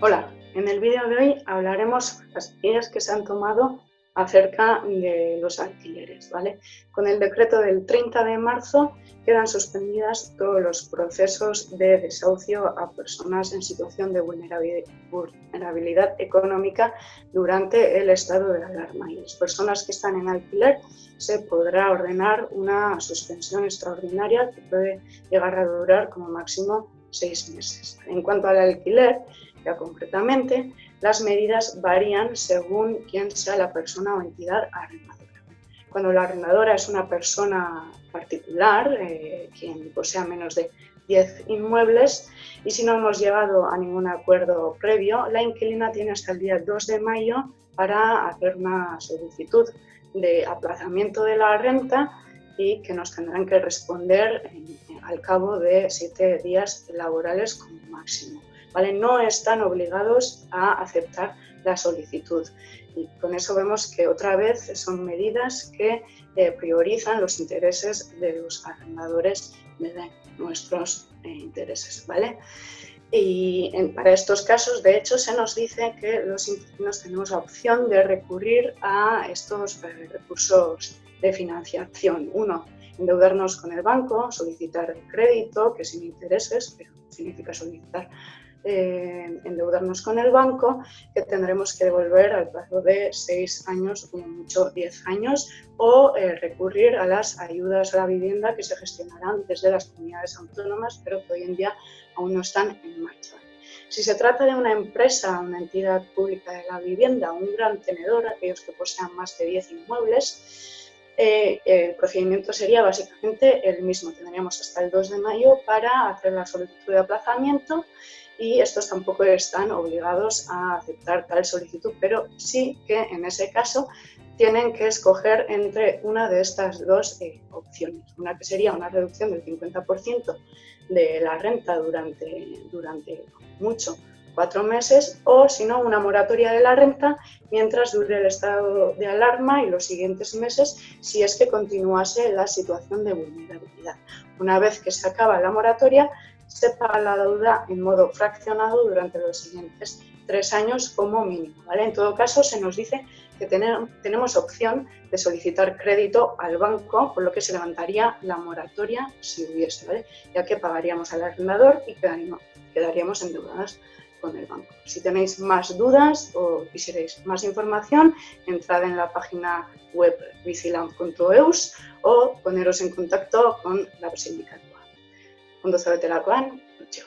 Hola, en el vídeo de hoy hablaremos las medidas que se han tomado acerca de los alquileres. ¿vale? Con el decreto del 30 de marzo quedan suspendidas todos los procesos de desahucio a personas en situación de vulnerabilidad económica durante el estado de alarma. Y las personas que están en alquiler se podrá ordenar una suspensión extraordinaria que puede llegar a durar como máximo seis meses. En cuanto al alquiler, ya concretamente, las medidas varían según quién sea la persona o entidad arrendadora. Cuando la arrendadora es una persona particular, eh, quien posea menos de 10 inmuebles, y si no hemos llegado a ningún acuerdo previo, la inquilina tiene hasta el día 2 de mayo para hacer una solicitud de aplazamiento de la renta y que nos tendrán que responder al cabo de siete días laborales como máximo. ¿vale? No están obligados a aceptar la solicitud. Y con eso vemos que otra vez son medidas que eh, priorizan los intereses de los arrendadores de nuestros eh, intereses. ¿vale? Y para estos casos, de hecho, se nos dice que los inquilinos tenemos la opción de recurrir a estos eh, recursos de financiación. Uno, endeudarnos con el banco, solicitar crédito, que sin intereses, pero significa solicitar eh, endeudarnos con el banco, que tendremos que devolver al plazo de seis años, como mucho 10 años, o eh, recurrir a las ayudas a la vivienda que se gestionarán desde las comunidades autónomas, pero que hoy en día aún no están en marcha. Si se trata de una empresa, una entidad pública de la vivienda, un gran tenedor, aquellos que posean más de 10 inmuebles, eh, el procedimiento sería básicamente el mismo. Tendríamos hasta el 2 de mayo para hacer la solicitud de aplazamiento y estos tampoco están obligados a aceptar tal solicitud, pero sí que en ese caso tienen que escoger entre una de estas dos eh, opciones. Una que sería una reducción del 50% de la renta durante, durante mucho cuatro meses o si no una moratoria de la renta mientras dure el estado de alarma y los siguientes meses si es que continuase la situación de vulnerabilidad. Una vez que se acaba la moratoria se paga la deuda en modo fraccionado durante los siguientes tres años como mínimo. En todo caso, se nos dice que tenemos opción de solicitar crédito al banco, por lo que se levantaría la moratoria si hubiese, ya que pagaríamos al arrendador y quedaríamos endeudados con el banco. Si tenéis más dudas o quisierais más información, entrad en la página web vigilant.eus o poneros en contacto con la sindicatura. ondo zaudetelakoan, utzi